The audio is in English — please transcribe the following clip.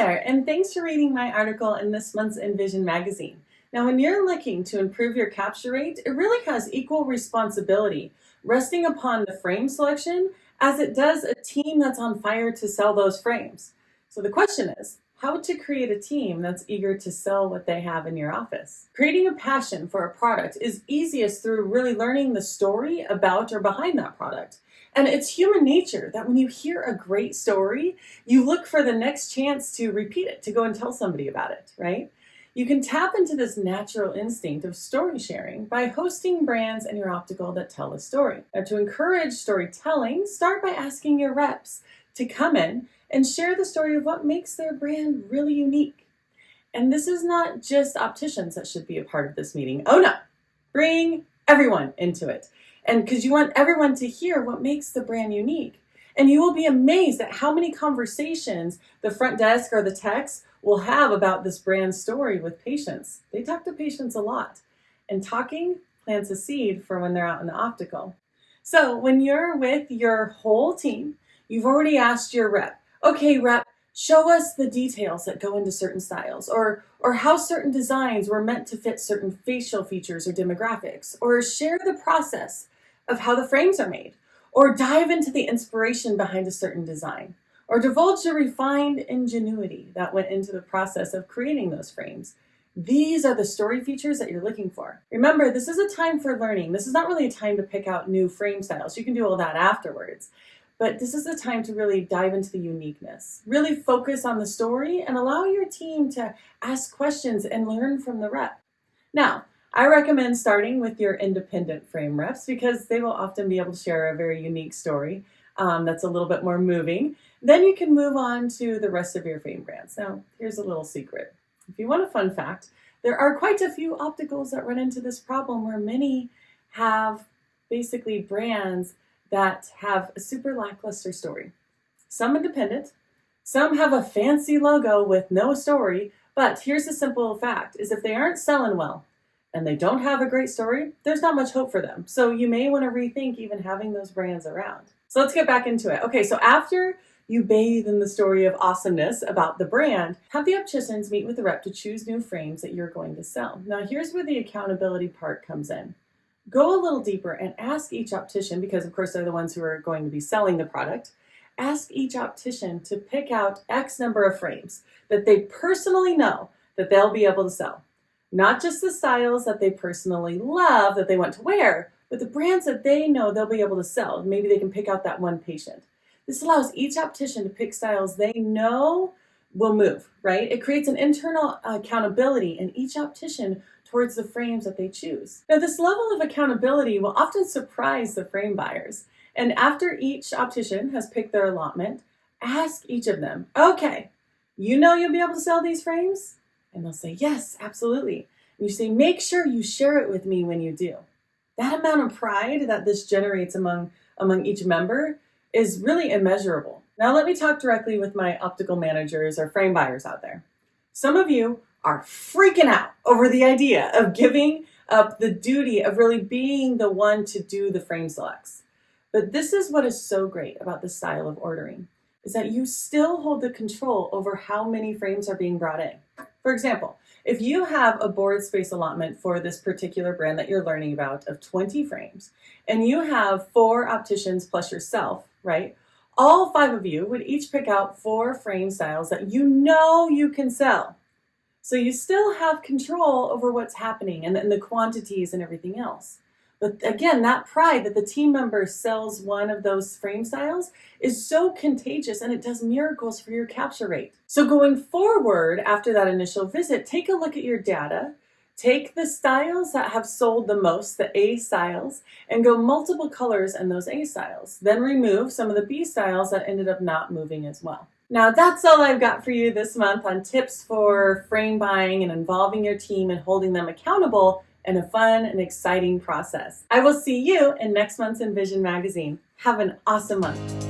there, and thanks for reading my article in this month's Invision magazine. Now, when you're looking to improve your capture rate, it really has equal responsibility resting upon the frame selection as it does a team that's on fire to sell those frames. So the question is, how to create a team that's eager to sell what they have in your office. Creating a passion for a product is easiest through really learning the story about or behind that product. And it's human nature that when you hear a great story, you look for the next chance to repeat it, to go and tell somebody about it, right? You can tap into this natural instinct of story sharing by hosting brands in your optical that tell a story. Now, to encourage storytelling, start by asking your reps to come in and share the story of what makes their brand really unique. And this is not just opticians that should be a part of this meeting. Oh no, bring everyone into it. And because you want everyone to hear what makes the brand unique. And you will be amazed at how many conversations the front desk or the techs will have about this brand story with patients. They talk to patients a lot. And talking plants a seed for when they're out in the optical. So when you're with your whole team, you've already asked your rep, okay, rep, show us the details that go into certain styles or, or how certain designs were meant to fit certain facial features or demographics, or share the process of how the frames are made, or dive into the inspiration behind a certain design, or divulge the refined ingenuity that went into the process of creating those frames. These are the story features that you're looking for. Remember, this is a time for learning. This is not really a time to pick out new frame styles. You can do all that afterwards. But this is the time to really dive into the uniqueness. Really focus on the story and allow your team to ask questions and learn from the rep. Now, I recommend starting with your independent frame reps because they will often be able to share a very unique story um, that's a little bit more moving. Then you can move on to the rest of your frame brands. Now, here's a little secret. If you want a fun fact, there are quite a few opticals that run into this problem where many have basically brands that have a super lackluster story. Some independent, some have a fancy logo with no story, but here's the simple fact, is if they aren't selling well and they don't have a great story, there's not much hope for them. So you may want to rethink even having those brands around. So let's get back into it. Okay, so after you bathe in the story of awesomeness about the brand, have the opticians meet with the rep to choose new frames that you're going to sell. Now here's where the accountability part comes in. Go a little deeper and ask each optician, because of course they're the ones who are going to be selling the product, ask each optician to pick out X number of frames that they personally know that they'll be able to sell. Not just the styles that they personally love that they want to wear, but the brands that they know they'll be able to sell. Maybe they can pick out that one patient. This allows each optician to pick styles they know will move, right? It creates an internal accountability in each optician towards the frames that they choose. Now this level of accountability will often surprise the frame buyers. And after each optician has picked their allotment, ask each of them, okay, you know you'll be able to sell these frames? And they'll say, yes, absolutely. And you say, make sure you share it with me when you do. That amount of pride that this generates among, among each member is really immeasurable. Now let me talk directly with my optical managers or frame buyers out there. Some of you are freaking out over the idea of giving up the duty of really being the one to do the frame selects. But this is what is so great about the style of ordering, is that you still hold the control over how many frames are being brought in. For example, if you have a board space allotment for this particular brand that you're learning about of 20 frames, and you have four opticians plus yourself, right? All five of you would each pick out four frame styles that you know you can sell. So you still have control over what's happening and, and the quantities and everything else. But again, that pride that the team member sells one of those frame styles is so contagious and it does miracles for your capture rate. So going forward after that initial visit, take a look at your data Take the styles that have sold the most, the A styles, and go multiple colors in those A styles. Then remove some of the B styles that ended up not moving as well. Now that's all I've got for you this month on tips for frame buying and involving your team and holding them accountable in a fun and exciting process. I will see you in next month's Invision magazine. Have an awesome month.